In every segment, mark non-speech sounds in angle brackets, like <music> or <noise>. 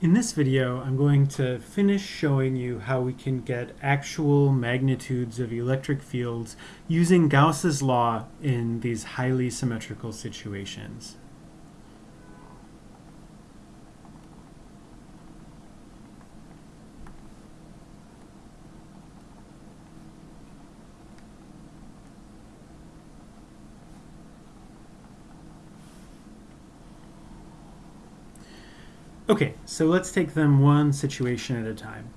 In this video, I'm going to finish showing you how we can get actual magnitudes of electric fields using Gauss's law in these highly symmetrical situations. Okay, so let's take them one situation at a time.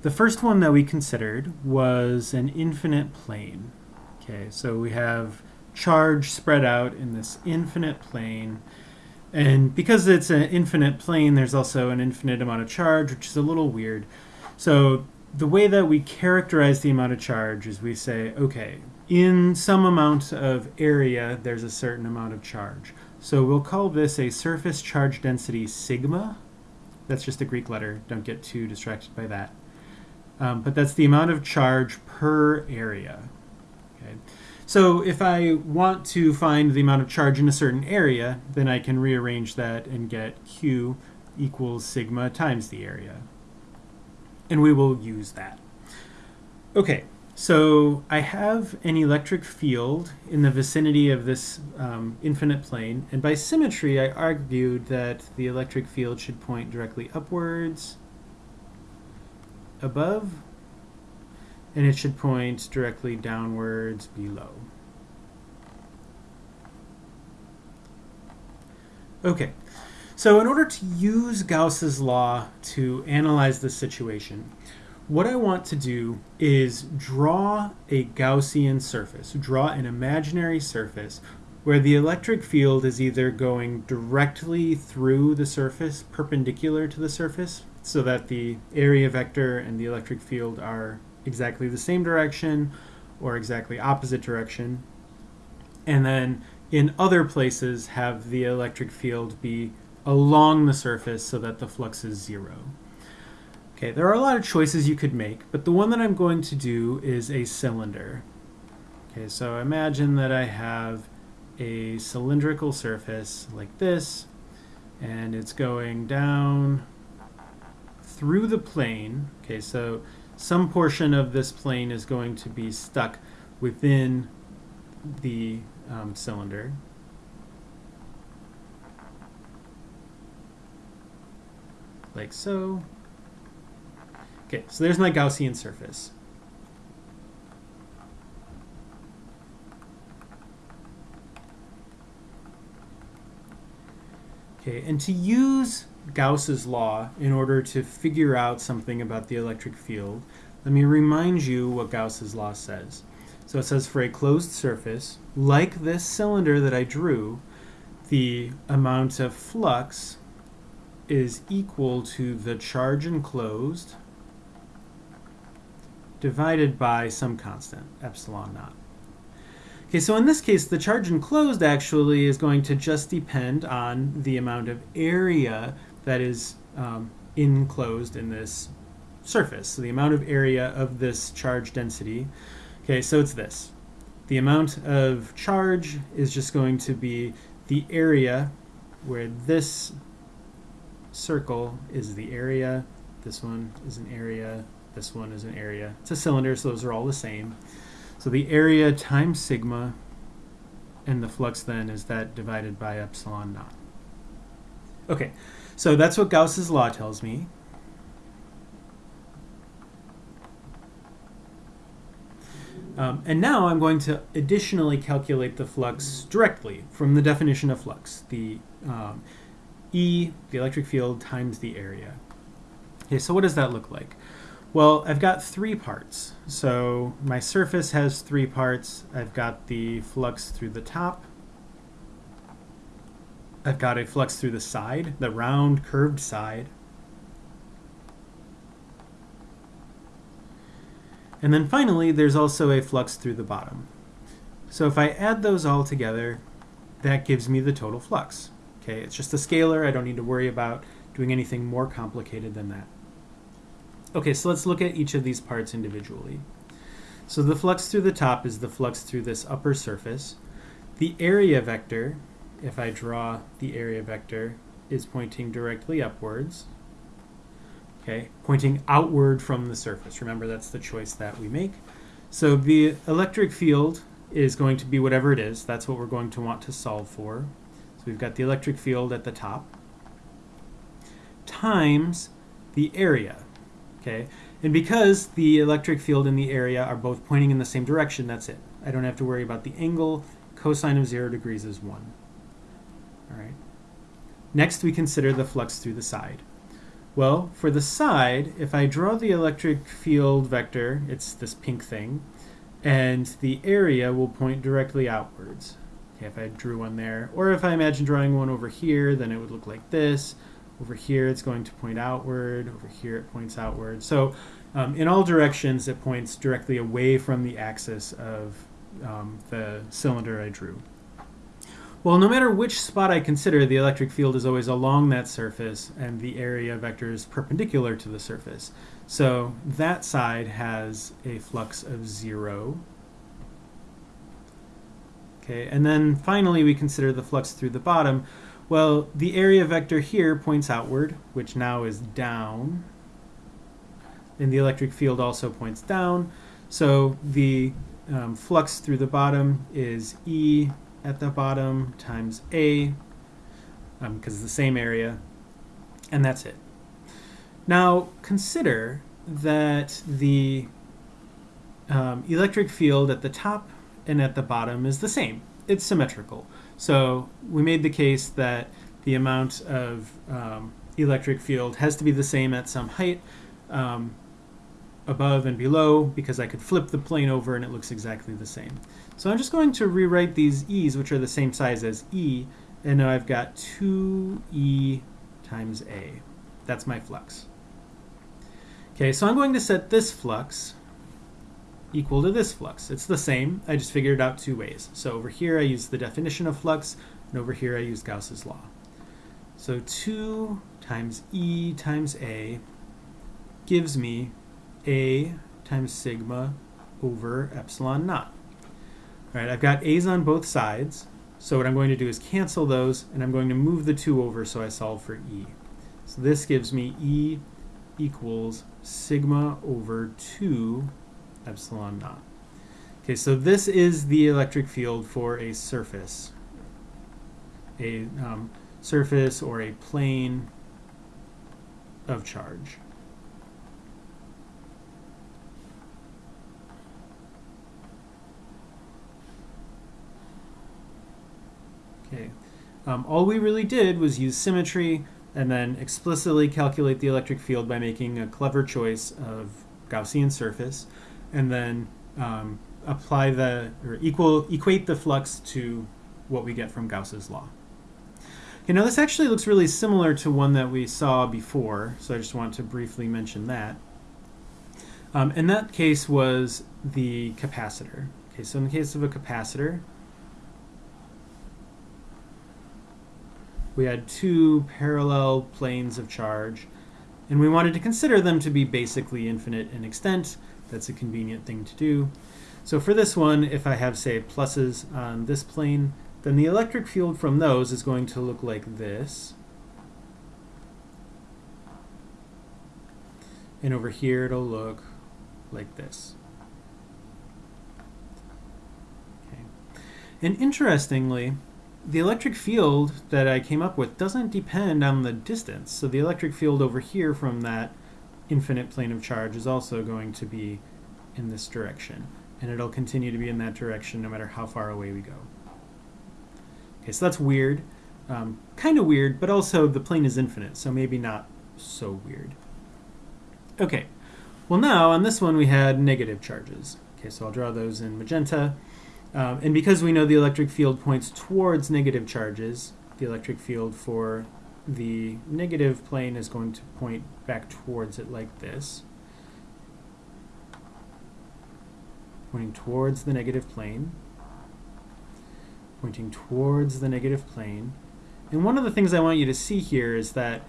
The first one that we considered was an infinite plane. Okay, so we have charge spread out in this infinite plane. And because it's an infinite plane, there's also an infinite amount of charge, which is a little weird. So the way that we characterize the amount of charge is we say, okay, in some amount of area, there's a certain amount of charge. So we'll call this a surface charge density sigma. That's just a Greek letter. Don't get too distracted by that. Um, but that's the amount of charge per area. Okay. So if I want to find the amount of charge in a certain area, then I can rearrange that and get Q equals sigma times the area. And we will use that. Okay, so I have an electric field in the vicinity of this um, infinite plane, and by symmetry I argued that the electric field should point directly upwards, above, and it should point directly downwards below. Okay, so in order to use Gauss's law to analyze this situation, what I want to do is draw a Gaussian surface, draw an imaginary surface where the electric field is either going directly through the surface, perpendicular to the surface, so that the area vector and the electric field are exactly the same direction or exactly opposite direction. And then in other places have the electric field be along the surface so that the flux is zero. Okay, there are a lot of choices you could make, but the one that I'm going to do is a cylinder. Okay, so imagine that I have a cylindrical surface like this, and it's going down through the plane. Okay, so some portion of this plane is going to be stuck within the um, cylinder. Like so. Okay, so there's my Gaussian surface. Okay, and to use Gauss's law in order to figure out something about the electric field, let me remind you what Gauss's law says. So it says for a closed surface, like this cylinder that I drew, the amount of flux is equal to the charge enclosed divided by some constant, epsilon naught. Okay, so in this case, the charge enclosed actually is going to just depend on the amount of area that is um, enclosed in this surface. So the amount of area of this charge density. Okay, so it's this. The amount of charge is just going to be the area where this circle is the area, this one is an area, this one is an area. It's a cylinder, so those are all the same. So the area times sigma, and the flux then is that divided by epsilon naught. Okay, so that's what Gauss's law tells me. Um, and now I'm going to additionally calculate the flux directly from the definition of flux, the um, E, the electric field, times the area. Okay, so what does that look like? Well, I've got three parts. So my surface has three parts. I've got the flux through the top. I've got a flux through the side, the round curved side. And then finally, there's also a flux through the bottom. So if I add those all together, that gives me the total flux. Okay, it's just a scalar. I don't need to worry about doing anything more complicated than that. Okay, so let's look at each of these parts individually. So the flux through the top is the flux through this upper surface. The area vector, if I draw the area vector, is pointing directly upwards. okay, pointing outward from the surface. Remember, that's the choice that we make. So the electric field is going to be whatever it is. That's what we're going to want to solve for. So we've got the electric field at the top times the area. Okay, and because the electric field and the area are both pointing in the same direction, that's it. I don't have to worry about the angle. Cosine of zero degrees is one. All right. Next, we consider the flux through the side. Well, for the side, if I draw the electric field vector, it's this pink thing, and the area will point directly outwards. Okay, if I drew one there, or if I imagine drawing one over here, then it would look like this. Over here, it's going to point outward. Over here, it points outward. So um, in all directions, it points directly away from the axis of um, the cylinder I drew. Well, no matter which spot I consider, the electric field is always along that surface, and the area vector is perpendicular to the surface. So that side has a flux of zero. Okay, and then finally we consider the flux through the bottom. Well, the area vector here points outward, which now is down. And the electric field also points down. So the um, flux through the bottom is E at the bottom times A, because um, it's the same area, and that's it. Now consider that the um, electric field at the top and at the bottom is the same. It's symmetrical. So we made the case that the amount of um, electric field has to be the same at some height um, above and below because I could flip the plane over and it looks exactly the same. So I'm just going to rewrite these e's, which are the same size as e, and now I've got 2e times a. That's my flux. Okay, so I'm going to set this flux equal to this flux. It's the same, I just figured it out two ways. So over here I use the definition of flux, and over here I use Gauss's law. So 2 times E times A gives me A times sigma over epsilon naught. All right, I've got A's on both sides, so what I'm going to do is cancel those, and I'm going to move the 2 over so I solve for E. So this gives me E equals sigma over 2 epsilon naught. Okay, so this is the electric field for a surface, a um, surface or a plane of charge. Okay, um, all we really did was use symmetry and then explicitly calculate the electric field by making a clever choice of Gaussian surface and then um, apply the, or equal, equate the flux to what we get from Gauss's law. Okay, now this actually looks really similar to one that we saw before, so I just want to briefly mention that. Um, and that case was the capacitor. Okay, so in the case of a capacitor, we had two parallel planes of charge, and we wanted to consider them to be basically infinite in extent, that's a convenient thing to do. So for this one, if I have, say, pluses on this plane, then the electric field from those is going to look like this. And over here, it'll look like this. Okay. And interestingly, the electric field that I came up with doesn't depend on the distance. So the electric field over here from that infinite plane of charge is also going to be in this direction. And it'll continue to be in that direction no matter how far away we go. Okay, so that's weird. Um, kind of weird, but also the plane is infinite, so maybe not so weird. Okay, well now on this one we had negative charges. Okay, so I'll draw those in magenta. Um, and because we know the electric field points towards negative charges, the electric field for the negative plane is going to point back towards it like this. Pointing towards the negative plane. Pointing towards the negative plane. And one of the things I want you to see here is that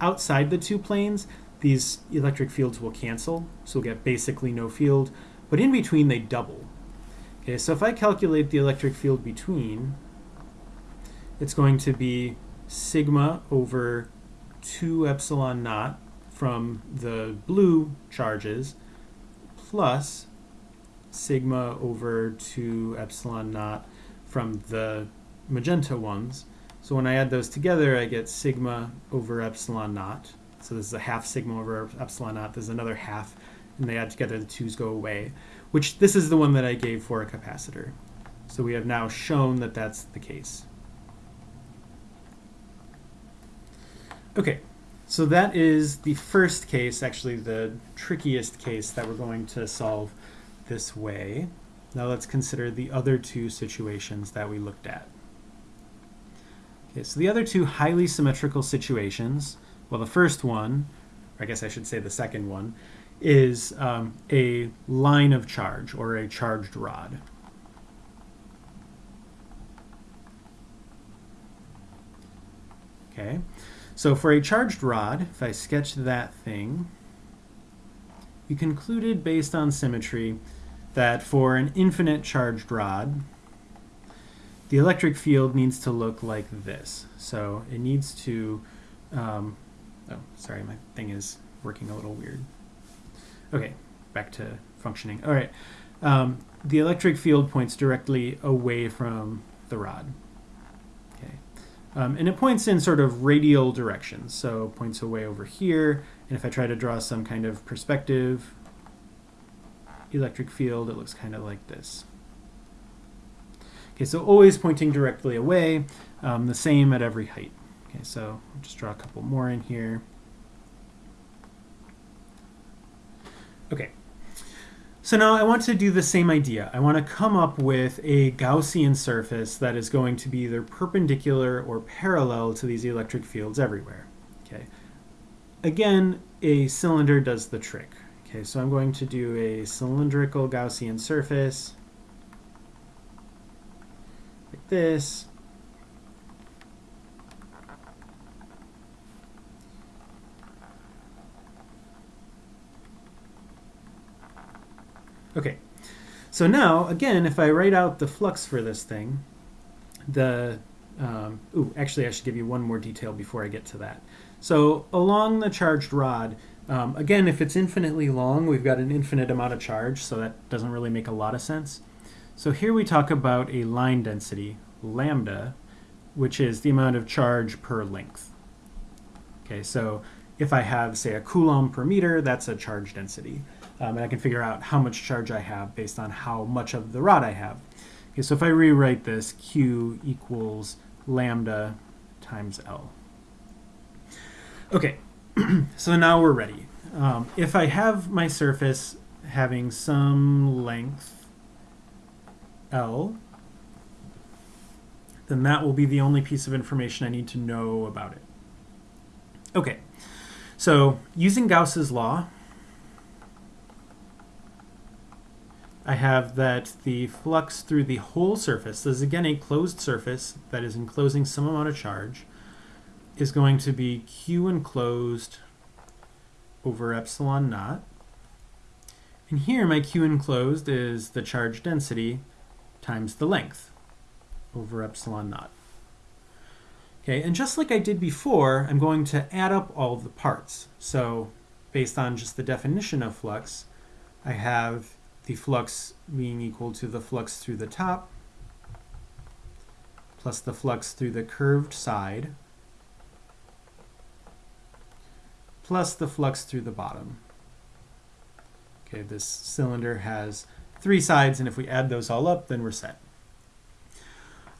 outside the two planes, these electric fields will cancel, so we'll get basically no field, but in between they double. Okay, so if I calculate the electric field between, it's going to be sigma over 2 epsilon naught from the blue charges plus sigma over 2 epsilon naught from the magenta ones. So when I add those together, I get sigma over epsilon naught. So this is a half sigma over epsilon naught. There's another half, and they add together, the twos go away, which this is the one that I gave for a capacitor. So we have now shown that that's the case. Okay, so that is the first case, actually the trickiest case that we're going to solve this way. Now let's consider the other two situations that we looked at. Okay, so the other two highly symmetrical situations, well the first one, or I guess I should say the second one, is um, a line of charge or a charged rod. Okay, so for a charged rod, if I sketch that thing, we concluded based on symmetry that for an infinite charged rod, the electric field needs to look like this. So it needs to, um, oh, sorry, my thing is working a little weird. Okay, back to functioning. All right, um, the electric field points directly away from the rod. Okay, um, and it points in sort of radial directions. So points away over here, and if I try to draw some kind of perspective electric field, it looks kind of like this. Okay, so always pointing directly away, um, the same at every height. Okay, so I'll just draw a couple more in here. Okay, so now I want to do the same idea. I want to come up with a Gaussian surface that is going to be either perpendicular or parallel to these electric fields everywhere. Okay. Again, a cylinder does the trick. Okay, so I'm going to do a cylindrical Gaussian surface like this. Okay, so now, again, if I write out the flux for this thing, the, um, ooh, actually I should give you one more detail before I get to that. So along the charged rod, um, again, if it's infinitely long, we've got an infinite amount of charge, so that doesn't really make a lot of sense. So here we talk about a line density, lambda, which is the amount of charge per length. Okay, so if I have, say, a coulomb per meter, that's a charge density. Um, and I can figure out how much charge I have based on how much of the rod I have. Okay, so if I rewrite this, Q equals lambda times L. Okay, <clears throat> so now we're ready. Um, if I have my surface having some length L, then that will be the only piece of information I need to know about it. Okay, so using Gauss's law, I have that the flux through the whole surface, this is again a closed surface that is enclosing some amount of charge, is going to be Q enclosed over epsilon naught. And here my Q enclosed is the charge density times the length over epsilon naught. Okay, and just like I did before, I'm going to add up all the parts. So based on just the definition of flux, I have the flux being equal to the flux through the top plus the flux through the curved side plus the flux through the bottom. Okay, this cylinder has three sides, and if we add those all up, then we're set.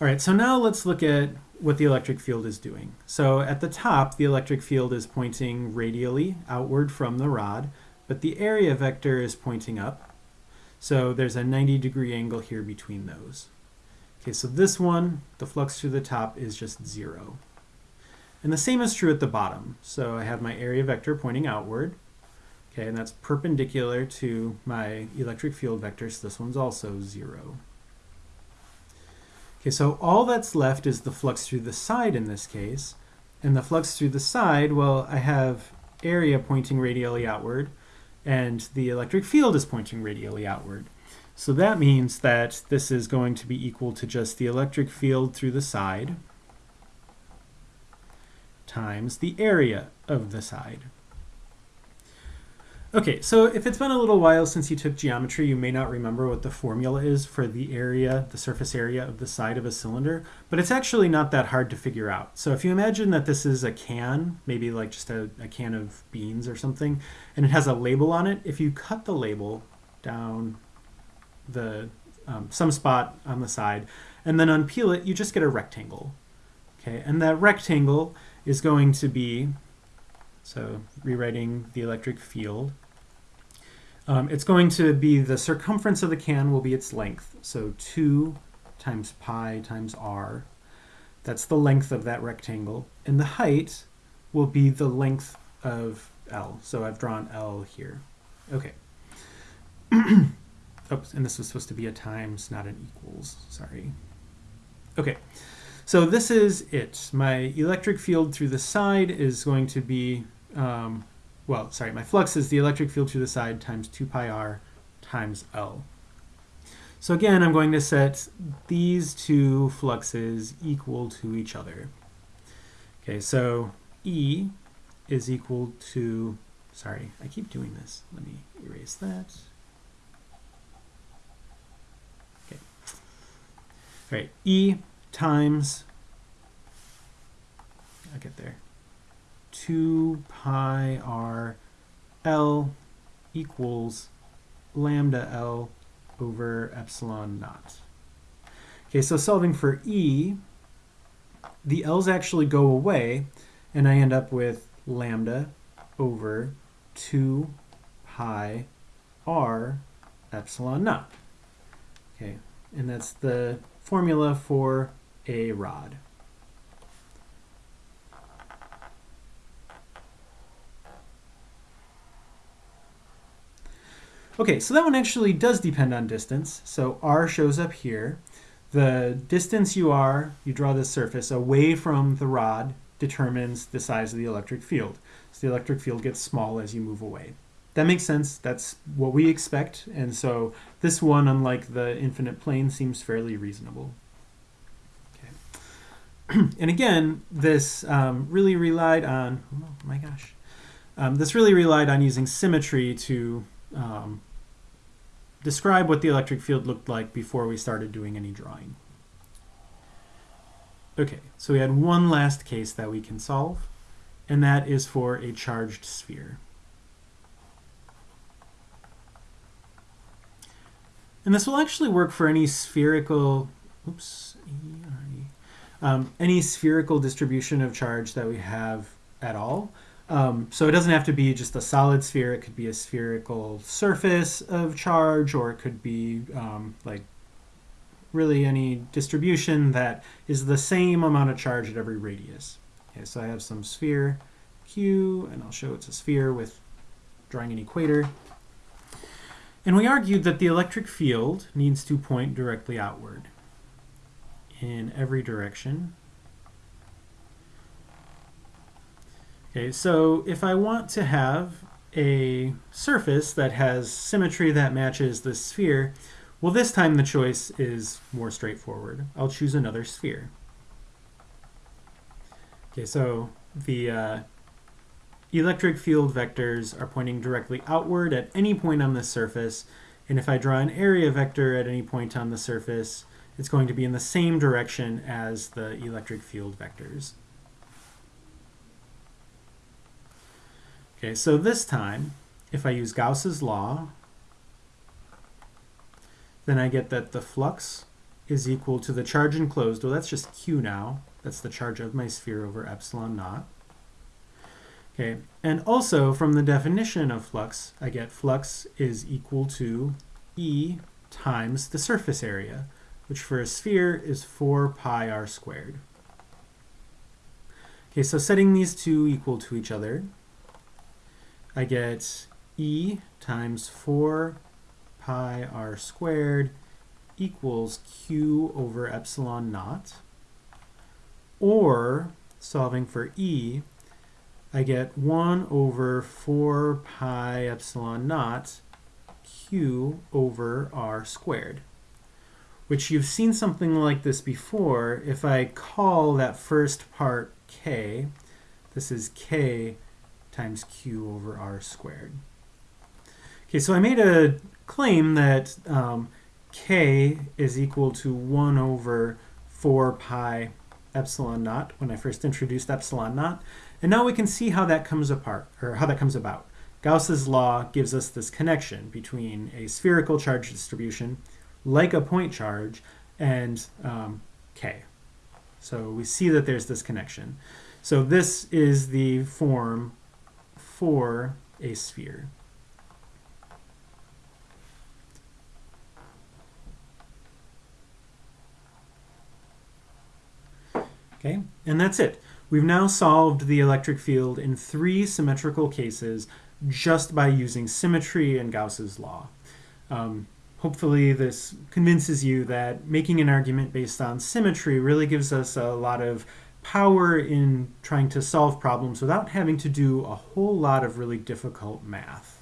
All right, so now let's look at what the electric field is doing. So at the top, the electric field is pointing radially outward from the rod, but the area vector is pointing up. So there's a 90 degree angle here between those. Okay, so this one, the flux through the top is just zero. And the same is true at the bottom. So I have my area vector pointing outward. Okay, and that's perpendicular to my electric field vector, so this one's also zero. Okay, so all that's left is the flux through the side in this case. And the flux through the side, well, I have area pointing radially outward, and the electric field is pointing radially outward. So that means that this is going to be equal to just the electric field through the side, times the area of the side. Okay, so if it's been a little while since you took geometry, you may not remember what the formula is for the area, the surface area of the side of a cylinder, but it's actually not that hard to figure out. So if you imagine that this is a can, maybe like just a, a can of beans or something, and it has a label on it, if you cut the label down the um, some spot on the side and then unpeel it, you just get a rectangle. Okay, and that rectangle is going to be, so rewriting the electric field, um, it's going to be the circumference of the can will be its length. So 2 times pi times r. That's the length of that rectangle. And the height will be the length of L. So I've drawn L here. Okay. <clears throat> Oops, and this was supposed to be a times, not an equals. Sorry. Okay. So this is it. My electric field through the side is going to be um, well, sorry, my flux is the electric field through the side times 2 pi r times L. So again, I'm going to set these two fluxes equal to each other. Okay, so E is equal to, sorry, I keep doing this. Let me erase that. Okay. All right, E times, I'll get there. 2 pi r L equals lambda L over epsilon naught. Okay, so solving for E, the L's actually go away, and I end up with lambda over 2 pi r epsilon naught. Okay, and that's the formula for a rod. Okay, so that one actually does depend on distance. So r shows up here. The distance you are, you draw this surface away from the rod determines the size of the electric field. So the electric field gets small as you move away. That makes sense. That's what we expect. And so this one, unlike the infinite plane, seems fairly reasonable. Okay. <clears throat> and again, this um, really relied on, oh my gosh, um, this really relied on using symmetry to um, describe what the electric field looked like before we started doing any drawing. Okay, so we had one last case that we can solve, and that is for a charged sphere. And this will actually work for any spherical, oops, um, any spherical distribution of charge that we have at all. Um, so it doesn't have to be just a solid sphere. It could be a spherical surface of charge, or it could be um, like really any distribution that is the same amount of charge at every radius. Okay, so I have some sphere Q, and I'll show it's a sphere with drawing an equator. And we argued that the electric field needs to point directly outward in every direction Okay, so if I want to have a surface that has symmetry that matches the sphere, well this time the choice is more straightforward. I'll choose another sphere. Okay, so the uh, electric field vectors are pointing directly outward at any point on the surface, and if I draw an area vector at any point on the surface, it's going to be in the same direction as the electric field vectors. Okay, so this time, if I use Gauss's law, then I get that the flux is equal to the charge enclosed. Well, that's just Q now. That's the charge of my sphere over epsilon naught. Okay, and also from the definition of flux, I get flux is equal to E times the surface area, which for a sphere is 4 pi r squared. Okay, so setting these two equal to each other, I get E times 4 pi r squared equals q over epsilon naught. Or, solving for E, I get 1 over 4 pi epsilon naught q over r squared. Which you've seen something like this before. If I call that first part k, this is k times q over r squared. Okay, so I made a claim that um, k is equal to 1 over 4 pi epsilon naught when I first introduced epsilon naught. And now we can see how that comes apart, or how that comes about. Gauss's law gives us this connection between a spherical charge distribution, like a point charge, and um, k. So we see that there's this connection. So this is the form for a sphere. Okay, and that's it. We've now solved the electric field in three symmetrical cases just by using symmetry and Gauss's law. Um, hopefully this convinces you that making an argument based on symmetry really gives us a lot of power in trying to solve problems without having to do a whole lot of really difficult math.